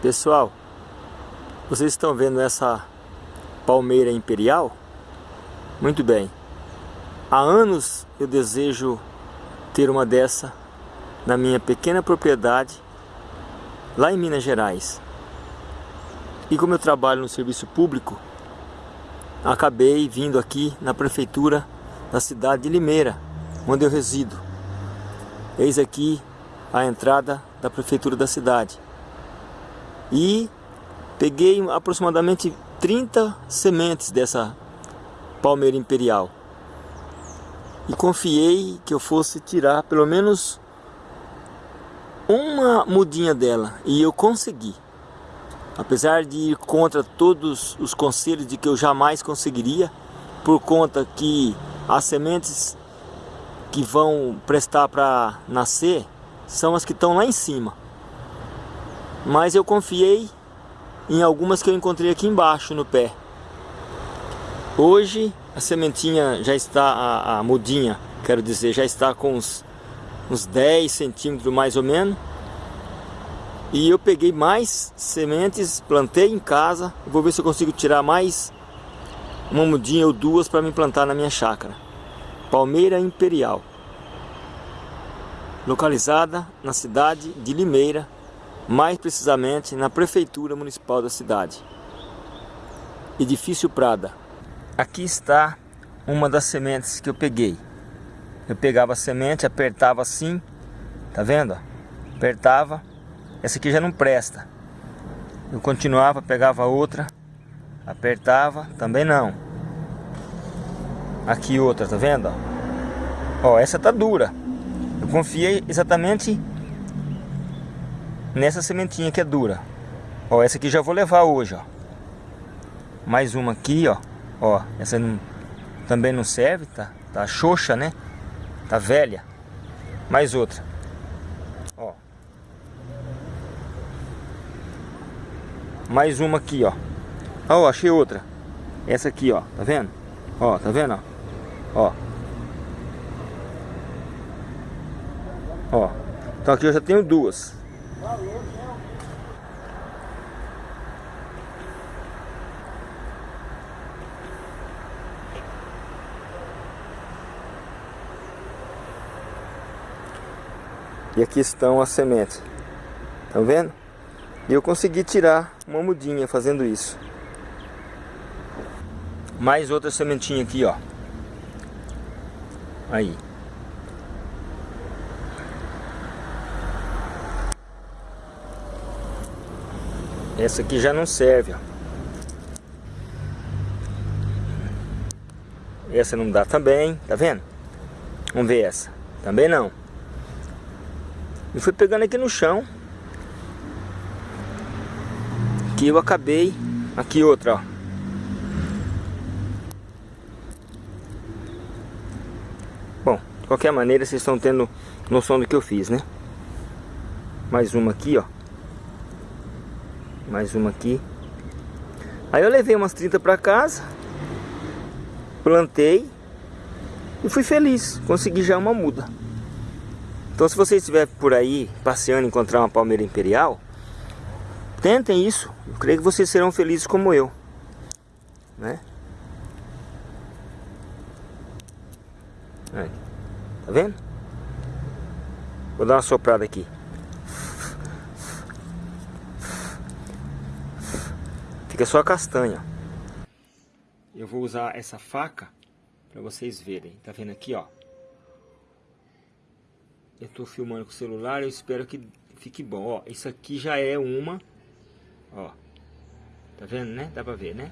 Pessoal, vocês estão vendo essa palmeira imperial? Muito bem. Há anos eu desejo ter uma dessa na minha pequena propriedade lá em Minas Gerais. E como eu trabalho no serviço público, acabei vindo aqui na prefeitura da cidade de Limeira, onde eu resido. Eis aqui a entrada da prefeitura da cidade. E peguei aproximadamente 30 sementes dessa palmeira imperial. E confiei que eu fosse tirar pelo menos uma mudinha dela. E eu consegui. Apesar de ir contra todos os conselhos de que eu jamais conseguiria, por conta que as sementes que vão prestar para nascer são as que estão lá em cima. Mas eu confiei em algumas que eu encontrei aqui embaixo no pé. Hoje a sementinha já está, a, a mudinha, quero dizer, já está com uns, uns 10 centímetros mais ou menos. E eu peguei mais sementes, plantei em casa. Vou ver se eu consigo tirar mais uma mudinha ou duas para me plantar na minha chácara. Palmeira Imperial. Localizada na cidade de Limeira, mais precisamente na prefeitura municipal da cidade. Edifício Prada. Aqui está uma das sementes que eu peguei. Eu pegava a semente, apertava assim, tá vendo? Apertava essa aqui já não presta. Eu continuava, pegava outra, apertava, também não. Aqui outra, tá vendo? Ó, essa tá dura. Eu confiei exatamente nessa sementinha que é dura. Ó, essa aqui já vou levar hoje, ó. Mais uma aqui, ó. Ó, essa não, também não serve, tá? Tá xoxa, né? Tá velha. Mais outra. Mais uma aqui, ó. Ó, achei outra. Essa aqui, ó. Tá vendo? Ó, tá vendo? Ó. Ó. Então aqui eu já tenho duas. E aqui estão as sementes. Estão vendo? E eu consegui tirar uma mudinha fazendo isso. Mais outra sementinha aqui, ó. Aí. Essa aqui já não serve, ó. Essa não dá também, tá vendo? Vamos ver essa. Também não. E fui pegando aqui no chão. Aqui eu acabei. Aqui outra, ó. Bom, de qualquer maneira vocês estão tendo noção do que eu fiz, né? Mais uma aqui, ó. Mais uma aqui. Aí eu levei umas 30 para casa. Plantei. E fui feliz. Consegui já uma muda. Então se você estiver por aí passeando e encontrar uma palmeira imperial Tentem isso. Eu creio que vocês serão felizes como eu. Né? Aí. Tá vendo? Vou dar uma soprada aqui. Fica só a castanha. Eu vou usar essa faca para vocês verem. Tá vendo aqui, ó? Eu tô filmando com o celular, eu espero que fique bom. Ó, isso aqui já é uma Ó. Tá vendo, né? Dá pra ver, né?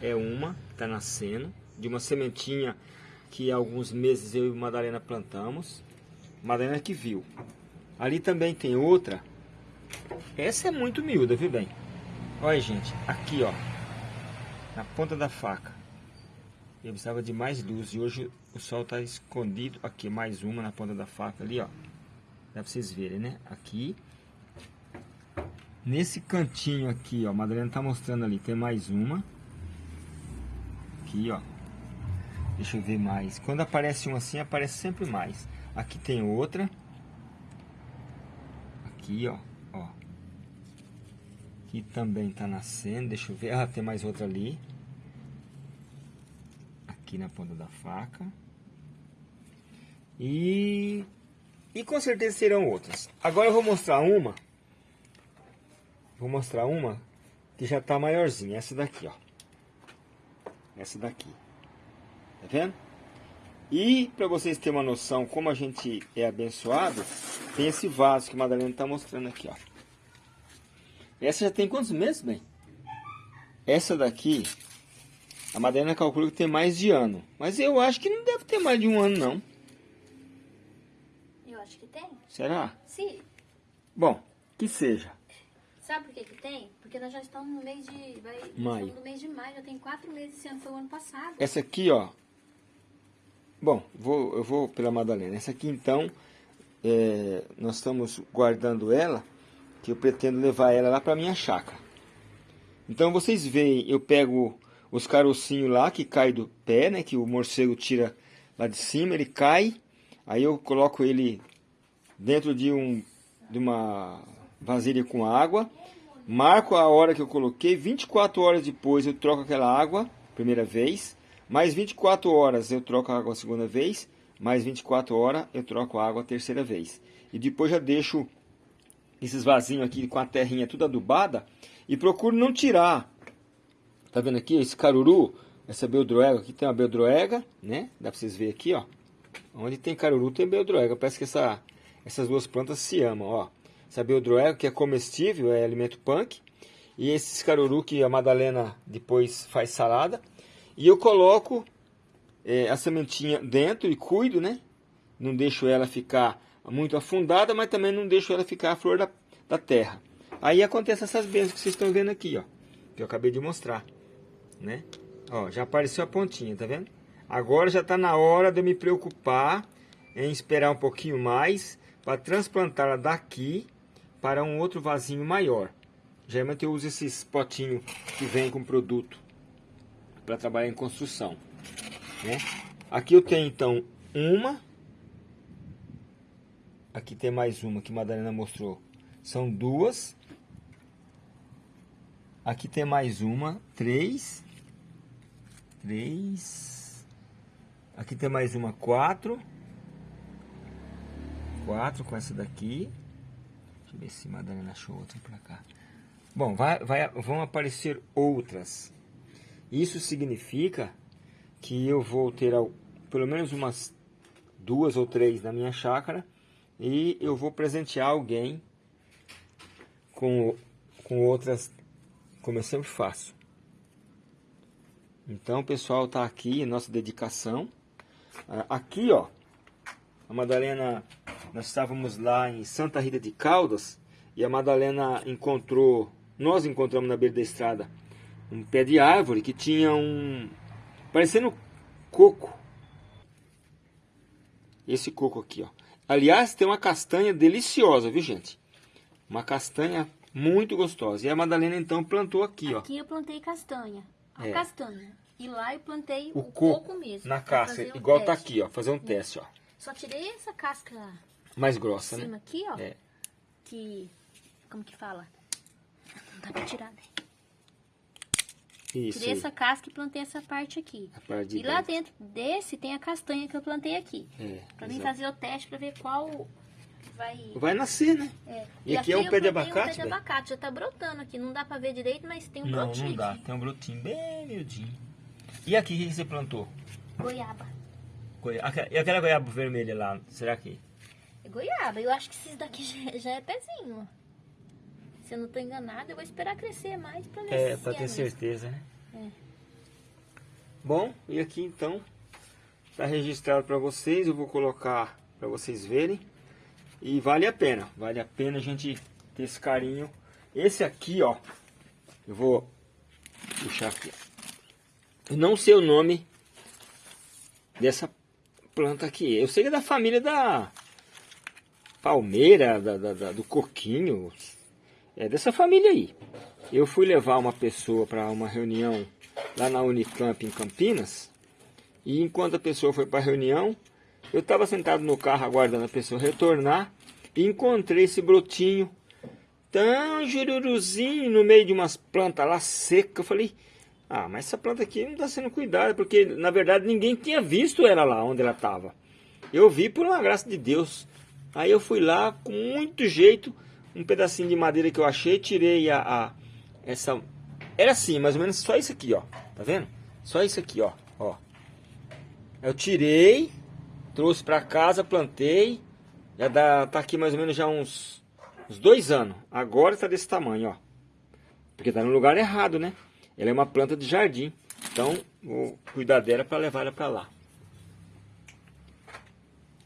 É uma que tá nascendo. De uma sementinha que há alguns meses eu e Madalena plantamos. Madalena que viu. Ali também tem outra. Essa é muito miúda, viu bem? Olha, gente. Aqui, ó. Na ponta da faca. Eu precisava de mais luz. E hoje o sol tá escondido. Aqui, mais uma na ponta da faca ali, ó. Dá pra vocês verem, né? Aqui. Nesse cantinho aqui, ó, a Madalena tá mostrando ali, tem mais uma. Aqui, ó. Deixa eu ver mais. Quando aparece um assim, aparece sempre mais. Aqui tem outra. Aqui, ó. Aqui também está nascendo. Deixa eu ver. Ah, tem mais outra ali. Aqui na ponta da faca. E... E com certeza serão outras. Agora eu vou mostrar uma. Vou mostrar uma que já está maiorzinha. Essa daqui, ó. Essa daqui. Tá vendo? E para vocês terem uma noção como a gente é abençoado, tem esse vaso que a Madalena está mostrando aqui, ó. Essa já tem quantos meses, bem? Essa daqui, a Madalena calcula que tem mais de ano. Mas eu acho que não deve ter mais de um ano, não. Eu acho que tem. Será? Sim. Bom, que seja. Sabe por que que tem? Porque nós já estamos no mês de... Vai, Maio. Estamos no mês de maio, já tem quatro meses, esse ano foi o ano passado. Essa aqui, ó. Bom, vou, eu vou pela Madalena. Essa aqui, então, é, nós estamos guardando ela, que eu pretendo levar ela lá para minha chácara. Então, vocês veem, eu pego os carocinhos lá, que cai do pé, né? Que o morcego tira lá de cima, ele cai. Aí eu coloco ele dentro de, um, de uma vasilha com água. Marco a hora que eu coloquei, 24 horas depois eu troco aquela água, primeira vez. Mais 24 horas eu troco a água a segunda vez. Mais 24 horas eu troco a água a terceira vez. E depois já deixo esses vasinhos aqui com a terrinha tudo adubada. E procuro não tirar. Tá vendo aqui esse caruru? Essa beldroega. Aqui tem uma beldroega, né? Dá pra vocês verem aqui, ó. Onde tem caruru tem beldroega. Parece que essa, essas duas plantas se amam, ó. Essa beldroega que é comestível, é alimento punk. E esses caruru que a Madalena depois faz salada. E eu coloco é, a sementinha dentro e cuido, né? Não deixo ela ficar muito afundada, mas também não deixo ela ficar a flor da, da terra. Aí acontece essas bênçãos que vocês estão vendo aqui, ó. Que eu acabei de mostrar, né? Ó, já apareceu a pontinha, tá vendo? Agora já está na hora de eu me preocupar em esperar um pouquinho mais para transplantá-la daqui para um outro vasinho maior. Geralmente eu uso esses potinhos que vem com produto para trabalhar em construção. Né? Aqui eu tenho então uma. Aqui tem mais uma que Madalena mostrou. São duas. Aqui tem mais uma. Três. Três. Aqui tem mais uma. Quatro. Quatro com essa daqui. Deixa eu ver se Madalena achou outra para cá. Bom, vai, vai, vão aparecer outras. Isso significa que eu vou ter pelo menos umas duas ou três na minha chácara e eu vou presentear alguém com, com outras, como eu sempre faço. Então, pessoal, está aqui nossa dedicação. Ah, aqui, ó, a Madalena, nós estávamos lá em Santa Rita de Caldas e a Madalena encontrou, nós encontramos na beira da estrada um pé de árvore que tinha um... parecendo coco. Esse coco aqui, ó. Aliás, tem uma castanha deliciosa, viu, gente? Uma castanha muito gostosa. E a Madalena, então, plantou aqui, ó. Aqui eu plantei castanha. A É. castanha. E lá eu plantei O o, coco, coco, mesmo. na casca, um igual tá teste. aqui, ó. Fazer um teste, ó. Só tirei essa casca Mais grossa, cima né? aqui, ó. É. Que... Como que fala? Não dá pra tirar, né? Isso Tirei aí. essa casca e plantei essa parte aqui. A parte de E lá dentro. dentro desse tem a castanha que eu plantei aqui. É, Pra mim fazer o teste pra ver qual vai... Vai nascer, né? É. E aqui é um pé de abacate, Um pé de abacate, já tá brotando aqui. Não dá pra ver direito, mas tem um Não, brotinho não dá. aqui. Tem um brotinho bem miudinho. E aqui, o que você plantou? Goiaba. Goi- aque- E aquela goiaba vermelha lá, será que... É goiaba. Eu acho que esses daqui já, já é pezinho. Se eu não tô enganada, eu vou esperar crescer mais pra ver É, se pra ter mesmo. certeza, né? É. Bom, e aqui então tá registrado para vocês, eu vou colocar para vocês verem. E vale a pena, vale a pena a gente ter esse carinho. Esse aqui, ó, eu vou puxar aqui. Eu não sei o nome dessa planta aqui. Eu sei que é da família da palmeira, da, da- da- do coquinho. É dessa família aí. Eu fui levar uma pessoa para uma reunião lá na Unicamp em Campinas. E enquanto a pessoa foi para a reunião, eu estava sentado no carro aguardando a pessoa retornar e encontrei esse brotinho Então, jururuzinho no meio de umas plantas lá secas. Eu falei, ah, mas essa planta aqui não está sendo cuidada, porque na verdade ninguém tinha visto ela lá onde ela estava. Eu vi por uma graça de Deus. Aí eu fui lá com muito jeito, um pedacinho de madeira que eu achei, tirei a, a essa era assim, mais ou menos só isso aqui, ó. Tá vendo? Só isso aqui, ó, ó. Eu tirei, trouxe para casa, plantei. Já dá, tá aqui mais ou menos já uns, uns dois anos. Agora está desse tamanho, ó. Porque tá no lugar errado, né? Ela é uma planta de jardim. Então, vou cuidar dela para levar ela para lá.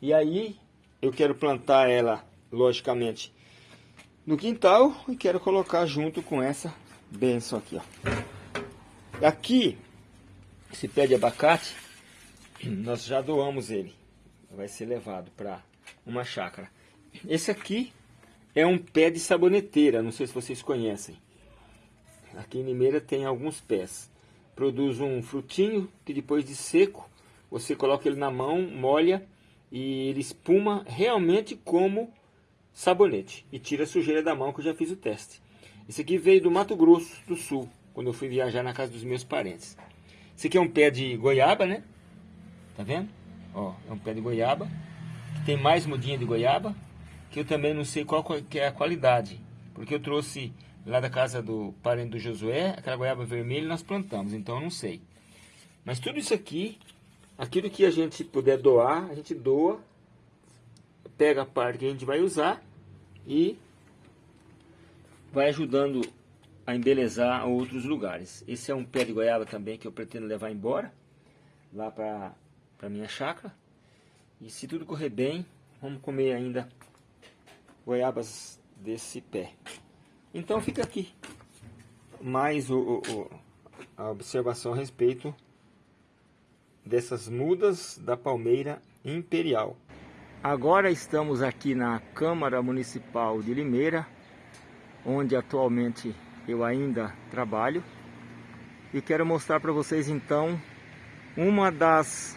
E aí, eu quero plantar ela, logicamente, no quintal e quero colocar junto com essa benção aqui, ó. Aqui, esse pé de abacate, nós já doamos ele. Vai ser levado para uma chácara. Esse aqui é um pé de saboneteira, não sei se vocês conhecem. Aqui em Limeira tem alguns pés. Produz um frutinho que depois de seco, você coloca ele na mão, molha e ele espuma realmente como sabonete. E tira a sujeira da mão que eu já fiz o teste. Esse aqui veio do Mato Grosso do Sul, quando eu fui viajar na casa dos meus parentes. Esse aqui é um pé de goiaba, né? Tá vendo? Ó, é um pé de goiaba. Que tem mais mudinha de goiaba. Que eu também não sei qual que é a qualidade. Porque eu trouxe lá da casa do parente do Josué, aquela goiaba vermelha nós plantamos, então eu não sei. Mas tudo isso aqui, aquilo que a gente puder doar, a gente doa, pega a parte que a gente vai usar e vai ajudando a embelezar outros lugares. Esse é um pé de goiaba também que eu pretendo levar embora, lá para a minha chácara. E se tudo correr bem, vamos comer ainda goiabas desse pé. Então fica aqui mais o, o, a observação a respeito dessas mudas da palmeira imperial. Agora estamos aqui na Câmara Municipal de Limeira, onde atualmente eu ainda trabalho. E quero mostrar para vocês então uma das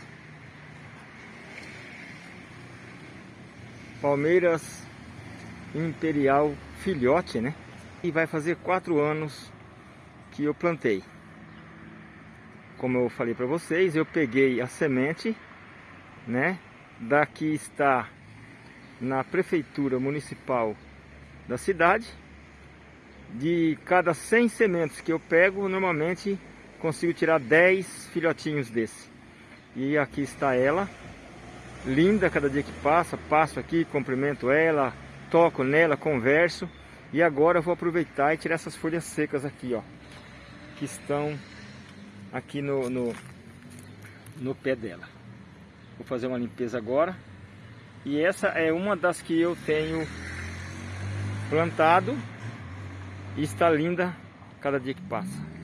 palmeiras imperial filhote, né? E vai fazer quatro anos que eu plantei. Como eu falei para vocês, eu peguei a semente, né? Daqui está na prefeitura municipal da cidade de cada 100 sementes que eu pego, normalmente consigo tirar 10 filhotinhos desse. E aqui está ela, linda cada dia que passa, passo aqui, cumprimento ela, toco nela, converso. E agora eu vou aproveitar e tirar essas folhas secas aqui, ó, que estão aqui no, no, no pé dela. Vou fazer uma limpeza agora. E essa é uma das que eu tenho plantado e está linda cada dia que passa.